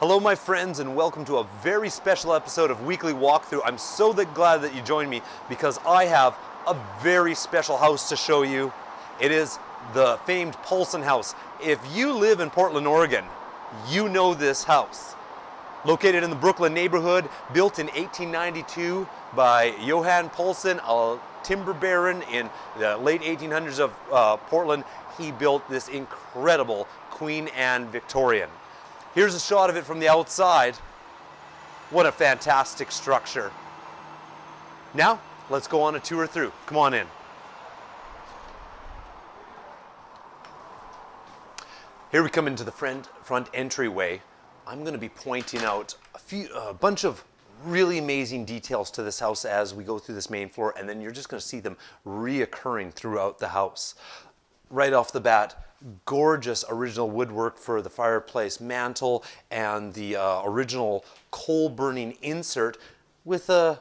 Hello, my friends, and welcome to a very special episode of Weekly Walkthrough. I'm so glad that you joined me because I have a very special house to show you. It is the famed Poulsen House. If you live in Portland, Oregon, you know this house. Located in the Brooklyn neighborhood, built in 1892 by Johan Poulsen, a timber baron in the late 1800s of uh, Portland. He built this incredible Queen Anne Victorian. Here's a shot of it from the outside. What a fantastic structure. Now, let's go on a tour through. Come on in. Here we come into the front, front entryway. I'm going to be pointing out a few, a bunch of really amazing details to this house as we go through this main floor, and then you're just going to see them reoccurring throughout the house. Right off the bat, gorgeous original woodwork for the fireplace mantle and the uh, original coal burning insert with a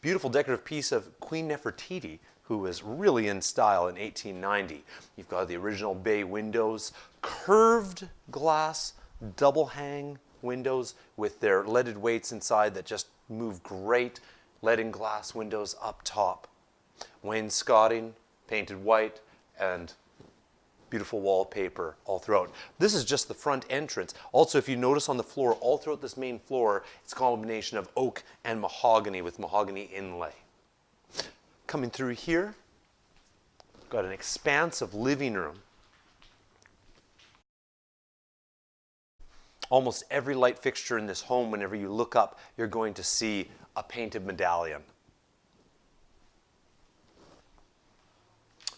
beautiful decorative piece of Queen Nefertiti who was really in style in 1890. You've got the original bay windows, curved glass, double hang windows with their leaded weights inside that just move great, leaded glass windows up top. Wainscoting, painted white, and beautiful wallpaper all throughout. This is just the front entrance. Also, if you notice on the floor, all throughout this main floor, it's a combination of oak and mahogany with mahogany inlay. Coming through here, got an expansive living room. Almost every light fixture in this home, whenever you look up, you're going to see a painted medallion.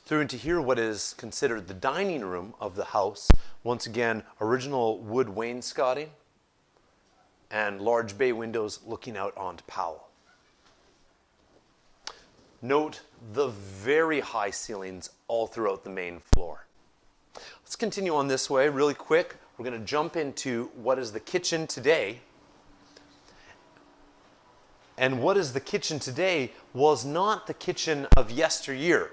Through into here what is considered the dining room of the house. Once again, original wood wainscoting and large bay windows looking out onto Powell. Note the very high ceilings all throughout the main floor. Let's continue on this way really quick. We're going to jump into what is the kitchen today. And what is the kitchen today was not the kitchen of yesteryear.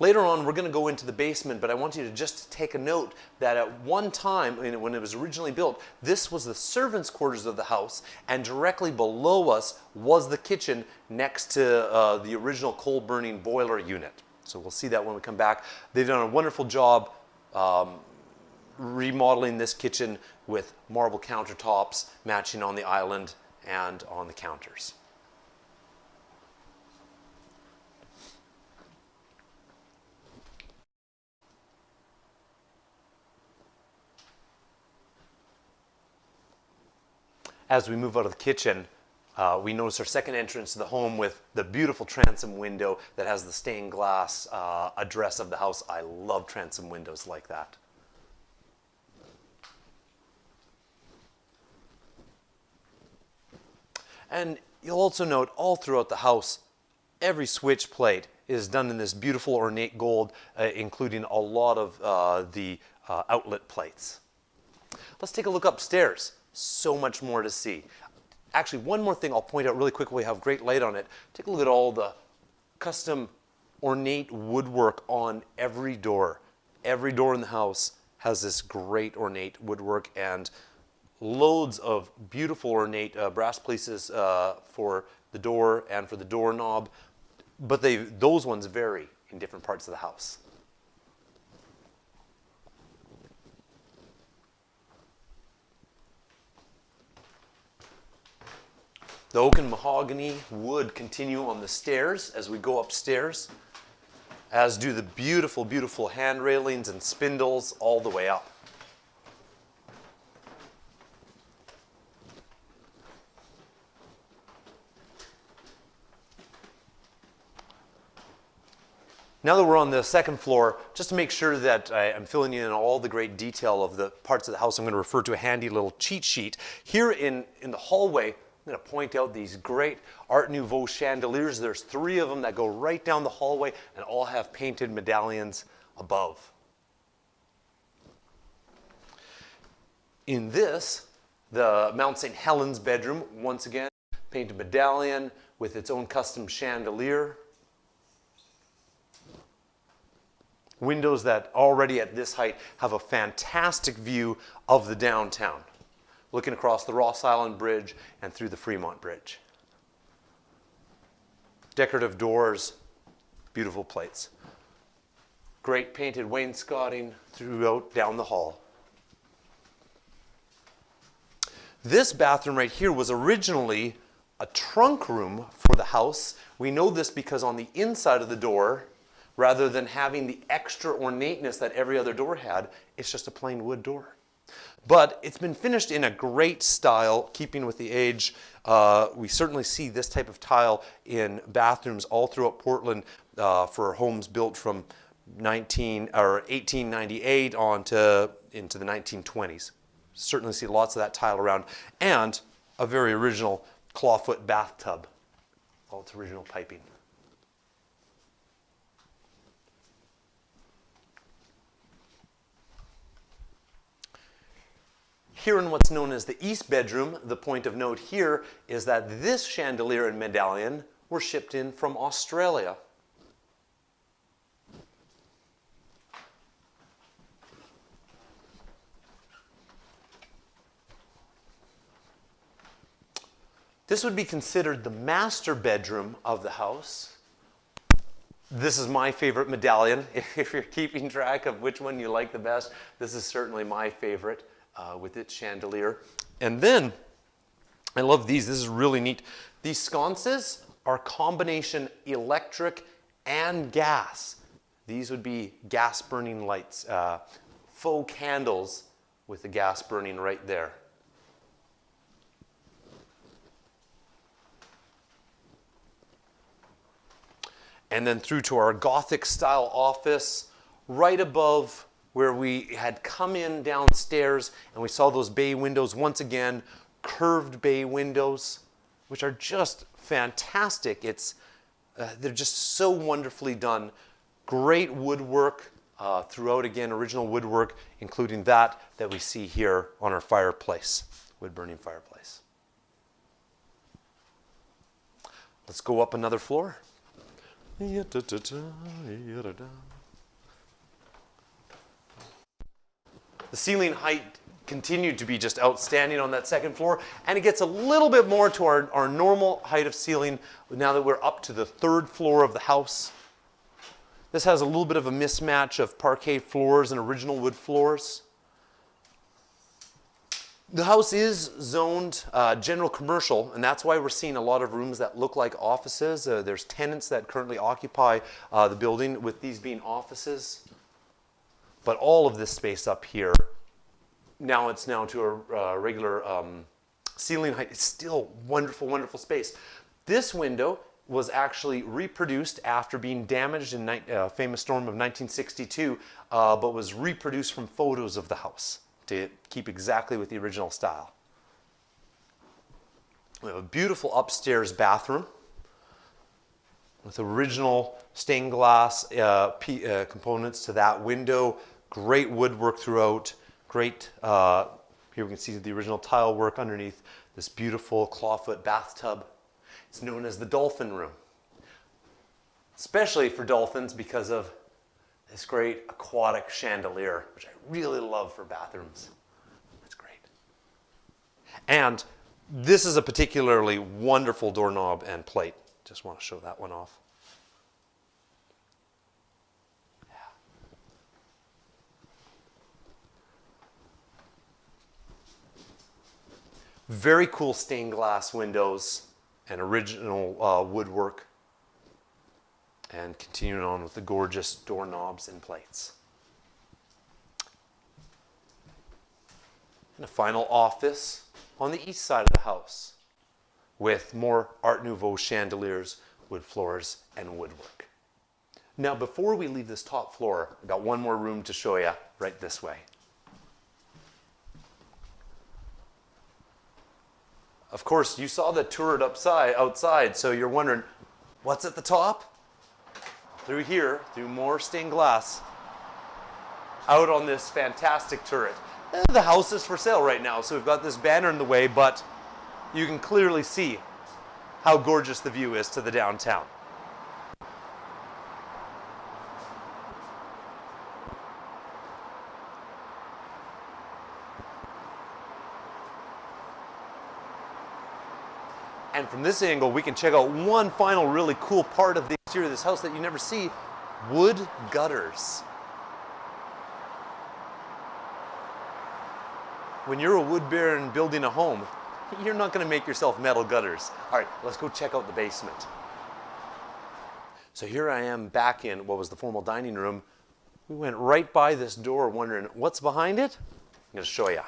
Later on, we're going to go into the basement, but I want you to just take a note that at one time, when it was originally built, this was the servants' quarters of the house, and directly below us was the kitchen next to uh, the original coal-burning boiler unit. So we'll see that when we come back. They've done a wonderful job um, remodeling this kitchen with marble countertops matching on the island and on the counters. As we move out of the kitchen, uh, we notice our second entrance to the home with the beautiful transom window that has the stained glass uh, address of the house. I love transom windows like that. And you'll also note all throughout the house, every switch plate is done in this beautiful ornate gold, uh, including a lot of uh, the uh, outlet plates. Let's take a look upstairs so much more to see. Actually, one more thing I'll point out really quickly, we have great light on it. Take a look at all the custom ornate woodwork on every door. Every door in the house has this great ornate woodwork and loads of beautiful ornate uh, brass pieces uh, for the door and for the doorknob, but they, those ones vary in different parts of the house. The oak and mahogany wood continue on the stairs as we go upstairs, as do the beautiful, beautiful hand railings and spindles all the way up. Now that we're on the second floor, just to make sure that I, am filling in all the great detail of the parts of the house, I'm going to refer to a handy little cheat sheet. Here in, in the hallway, I'm going to point out these great Art Nouveau chandeliers. There's three of them that go right down the hallway and all have painted medallions above. In this, the Mount St. Helens bedroom, once again, painted medallion with its own custom chandelier. Windows that already at this height have a fantastic view of the downtown. Looking across the Ross Island Bridge and through the Fremont Bridge. Decorative doors, beautiful plates. Great painted wainscoting throughout down the hall. This bathroom right here was originally a trunk room for the house. We know this because on the inside of the door, rather than having the extra ornateness that every other door had, it's just a plain wood door. But it's been finished in a great style, keeping with the age. Uh, we certainly see this type of tile in bathrooms all throughout Portland uh, for homes built from 19 or 1898 on to into the 1920s. Certainly see lots of that tile around, and a very original clawfoot bathtub, all its original piping. Here in what's known as the east bedroom, the point of note here is that this chandelier and medallion were shipped in from Australia. This would be considered the master bedroom of the house. This is my favorite medallion. If you're keeping track of which one you like the best, this is certainly my favorite uh, with its chandelier. And then, I love these. This is really neat. These sconces are combination electric and gas. These would be gas burning lights, uh, faux candles with the gas burning right there. and then through to our Gothic style office, right above where we had come in downstairs and we saw those bay windows once again, curved bay windows, which are just fantastic. It's, uh, they're just so wonderfully done. Great woodwork uh, throughout, again, original woodwork, including that that we see here on our fireplace, wood burning fireplace. Let's go up another floor. The ceiling height continued to be just outstanding on that second floor, and it gets a little bit more to our, our normal height of ceiling now that we're up to the third floor of the house. This has a little bit of a mismatch of parquet floors and original wood floors. The house is zoned uh, general commercial, and that's why we're seeing a lot of rooms that look like offices. Uh, there's tenants that currently occupy uh, the building with these being offices. But all of this space up here, now it's now to a uh, regular um, ceiling height. It's still wonderful, wonderful space. This window was actually reproduced after being damaged in a uh, famous storm of 1962, uh, but was reproduced from photos of the house to keep exactly with the original style. We have a beautiful upstairs bathroom with original stained glass uh, uh, components to that window. Great woodwork throughout. Great, uh, here we can see the original tile work underneath this beautiful clawfoot bathtub. It's known as the dolphin room, especially for dolphins because of this great aquatic chandelier, which I really love for bathrooms. That's great. And this is a particularly wonderful doorknob and plate. Just want to show that one off. Very cool stained glass windows and original uh, woodwork and continuing on with the gorgeous doorknobs and plates. And a final office on the east side of the house with more Art Nouveau chandeliers, wood floors, and woodwork. Now, before we leave this top floor, I've got one more room to show you right this way. Of course, you saw the turret upside, outside, so you're wondering, what's at the top? through here, through more stained glass, out on this fantastic turret. Eh, the house is for sale right now, so we've got this banner in the way, but you can clearly see how gorgeous the view is to the downtown. And from this angle, we can check out one final really cool part of the exterior of this house that you never see, wood gutters. When you're a wood baron building a home, you're not gonna make yourself metal gutters. All right, let's go check out the basement. So here I am back in what was the formal dining room. We went right by this door wondering what's behind it? I'm gonna show you.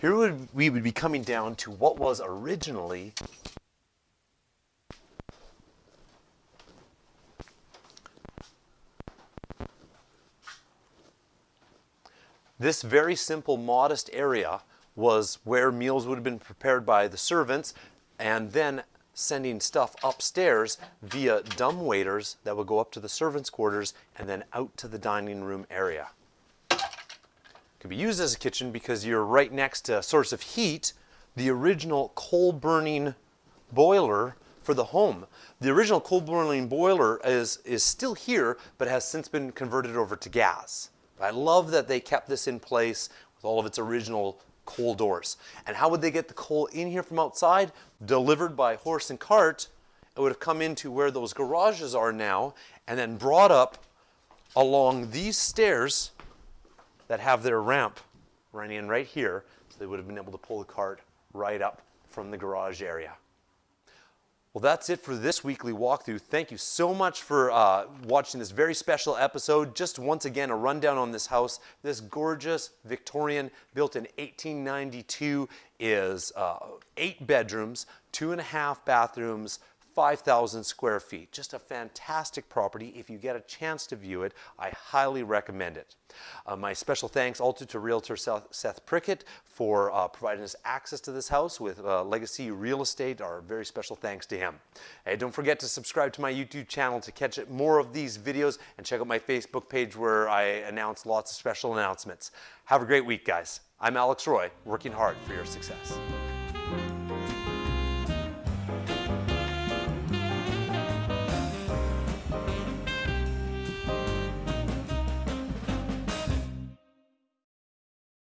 Here we would be coming down to what was originally This very simple, modest area was where meals would have been prepared by the servants and then sending stuff upstairs via dumb waiters that would go up to the servants' quarters and then out to the dining room area. Could be used as a kitchen because you're right next to a source of heat, the original coal burning boiler for the home. The original coal burning boiler is, is still here, but has since been converted over to gas. I love that they kept this in place with all of its original coal doors. And how would they get the coal in here from outside? Delivered by horse and cart. It would have come into where those garages are now and then brought up along these stairs that have their ramp running in right here. So they would have been able to pull the cart right up from the garage area. Well, that's it for this weekly walkthrough. Thank you so much for uh, watching this very special episode. Just once again, a rundown on this house. This gorgeous Victorian, built in 1892, is uh, eight bedrooms, two and a half bathrooms, 5,000 square feet. Just a fantastic property. If you get a chance to view it, I highly recommend it. Uh, my special thanks also to Realtor Seth, Prickett for uh, providing us access to this house with uh, Legacy Real Estate. Our very special thanks to him. Hey, don't forget to subscribe to my YouTube channel to catch more of these videos and check out my Facebook page where I announce lots of special announcements. Have a great week, guys. I'm Alex Roy, working hard for your success.